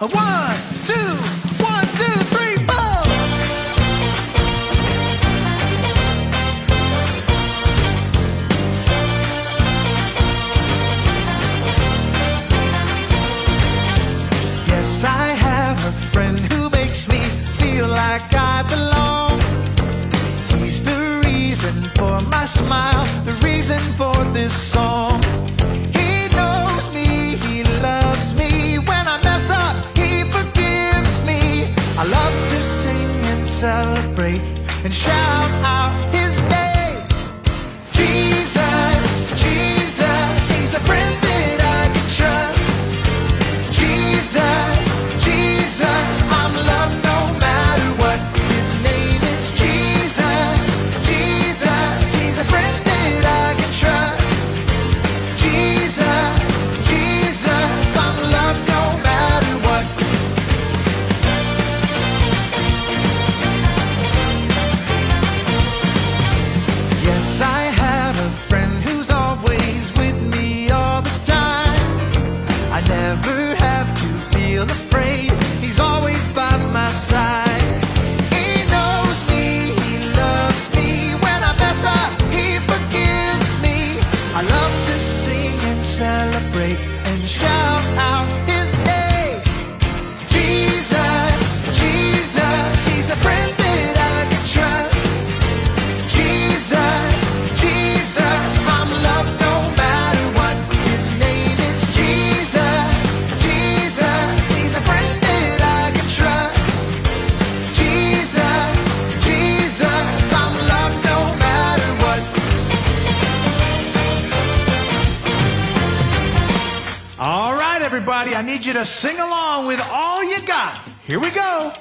One, two. Celebrate and shout out I need you to sing along with all you got. Here we go.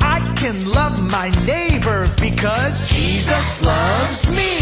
I can love my neighbor because Jesus loves me.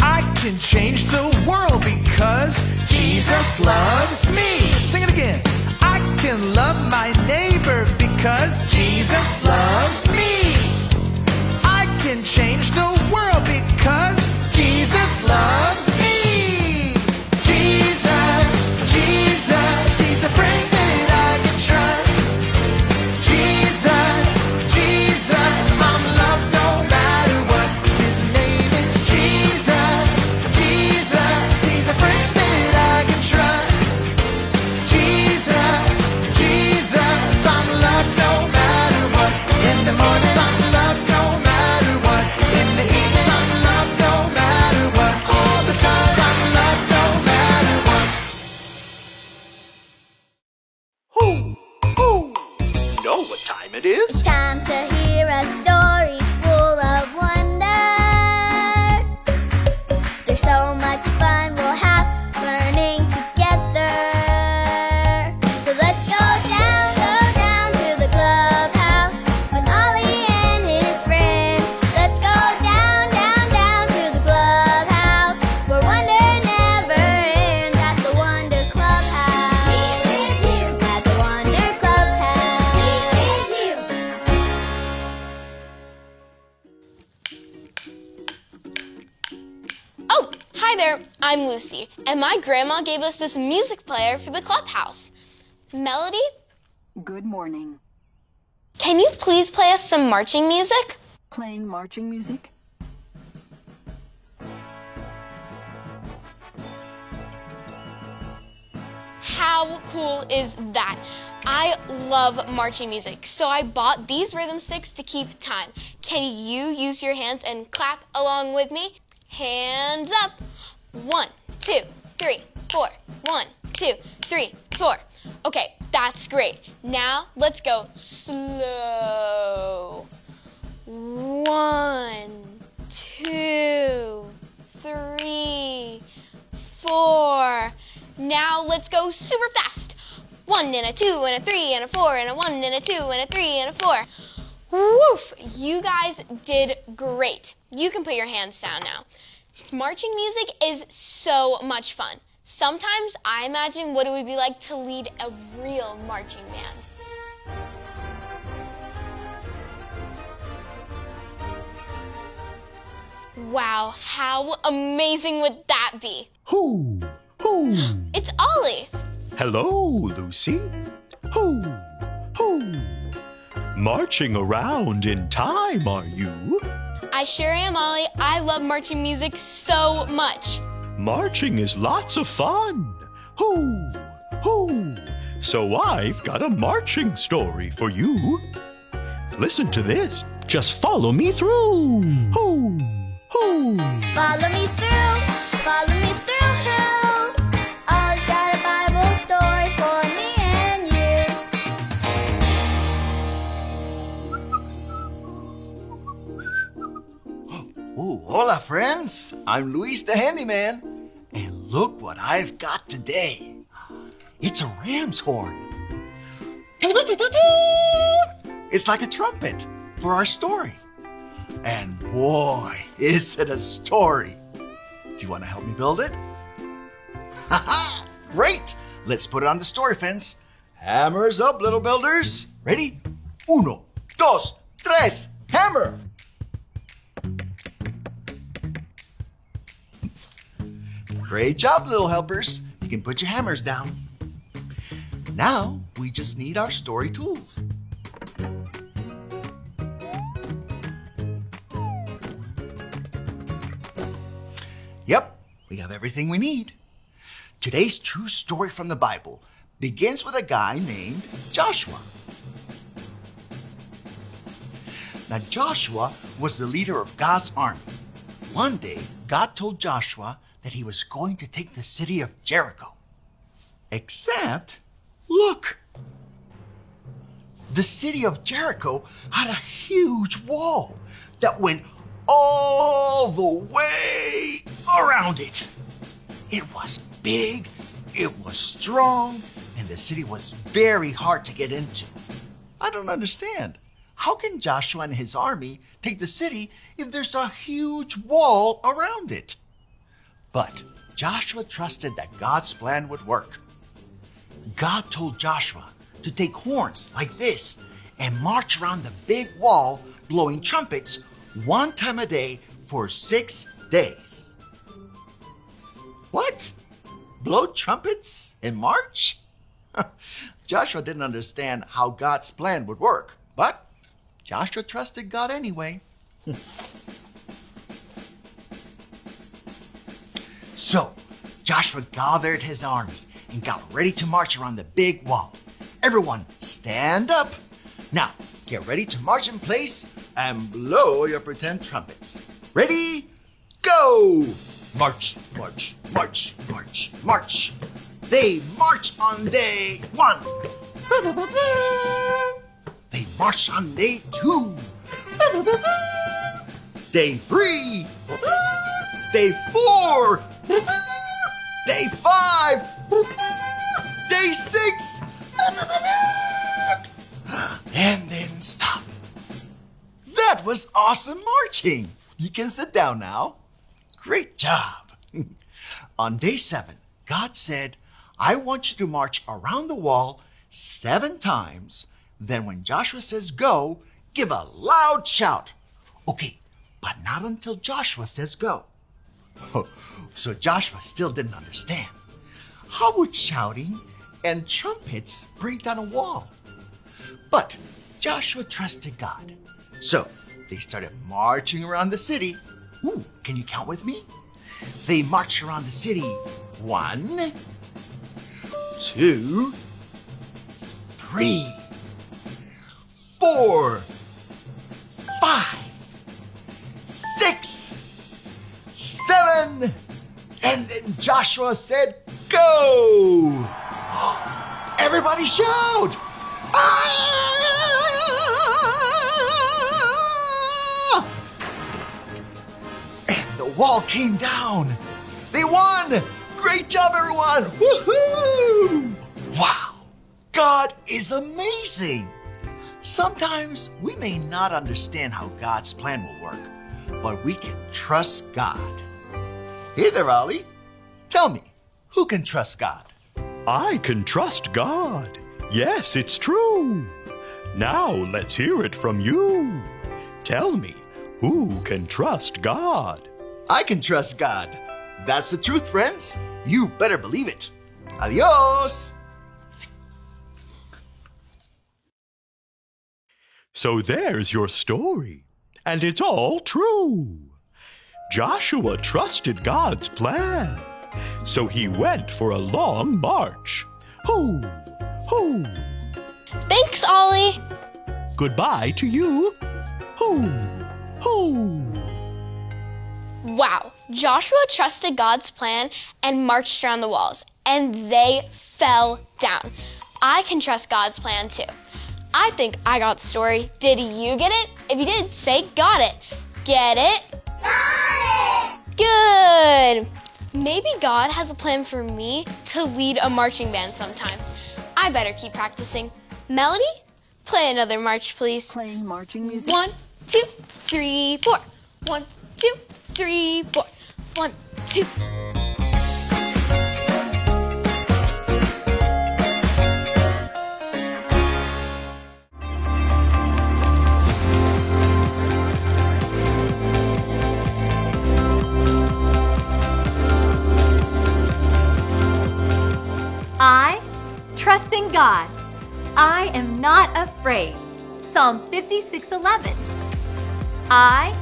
I can change the world because Jesus loves me. Sing it again. Know what time it is? Time to hear a story I'm Lucy, and my grandma gave us this music player for the clubhouse. Melody, Good morning. can you please play us some marching music? Playing marching music? How cool is that? I love marching music, so I bought these rhythm sticks to keep time. Can you use your hands and clap along with me? Hands up. One, two, three, four. One, two, three, four. Okay, that's great. Now let's go slow. One, two, three, four. Now let's go super fast. One and a two and a three and a four and a one and a two and a three and a four. Woof! You guys did great. You can put your hands down now. Marching music is so much fun. Sometimes I imagine what it would be like to lead a real marching band. Wow, how amazing would that be? Who? Who? It's Ollie. Hello, Lucy. Who? Who? Marching around in time, are you? I sure am, Ollie. I love marching music so much. Marching is lots of fun. Who? Who? So I've got a marching story for you. Listen to this. Just follow me through. Who? Who? hoo. Follow me through, follow me hola, friends. I'm Luis the Handyman. And look what I've got today. It's a ram's horn. It's like a trumpet for our story. And boy, is it a story. Do you want to help me build it? Haha! Great! Let's put it on the story fence. Hammers up, little builders. Ready? Uno, dos, tres, hammer! Great job, little helpers. You can put your hammers down. Now we just need our story tools. Yep, we have everything we need. Today's true story from the Bible begins with a guy named Joshua. Now, Joshua was the leader of God's army. One day, God told Joshua that he was going to take the city of Jericho. Except, look, the city of Jericho had a huge wall that went all the way around it. It was big, it was strong, and the city was very hard to get into. I don't understand. How can Joshua and his army take the city if there's a huge wall around it? But Joshua trusted that God's plan would work. God told Joshua to take horns like this and march around the big wall blowing trumpets one time a day for six days. What? Blow trumpets in March? Joshua didn't understand how God's plan would work, but Joshua trusted God anyway. so, Joshua gathered his army and got ready to march around the big wall. Everyone, stand up. Now, get ready to march in place and blow your pretend trumpets. Ready? Go! March, march, march, march, march. They march on day one. They march on day two. Day three. Day four. Day five. Day six. And then stop. That was awesome marching. You can sit down now. Great job. On day seven, God said, I want you to march around the wall seven times. Then, when Joshua says go, give a loud shout. Okay, but not until Joshua says go. Oh, so Joshua still didn't understand. How would shouting and trumpets break down a wall? But Joshua trusted God. So they started marching around the city. Ooh, can you count with me? They marched around the city one, two, three, four, five, six, seven, and then Joshua said, Go! Everybody shout! And the wall came down. They won! Great job, everyone! Woohoo! Wow! God is amazing! Sometimes we may not understand how God's plan will work, but we can trust God. Hey there, Ollie. Tell me, who can trust God? I can trust God. Yes, it's true. Now let's hear it from you. Tell me, who can trust God? I can trust God. That's the truth, friends. You better believe it. Adios! So there's your story. And it's all true. Joshua trusted God's plan. So he went for a long march. Hoo, hoo. Thanks, Ollie. Goodbye to you. Hoo, hoo. Wow, Joshua trusted God's plan and marched around the walls, and they fell down. I can trust God's plan too. I think I got the story. Did you get it? If you did, say got it. Get it? Good! Maybe God has a plan for me to lead a marching band sometime. I better keep practicing. Melody, play another march, please. Playing marching music. One, two, three, four. One, two, three, four. One, two. Psalm 56:11. I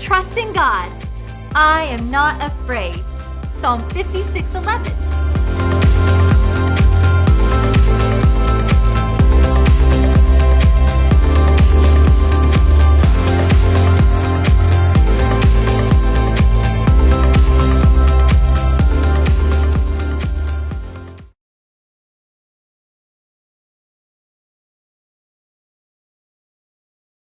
trust in God. I am not afraid. Psalm 56:11.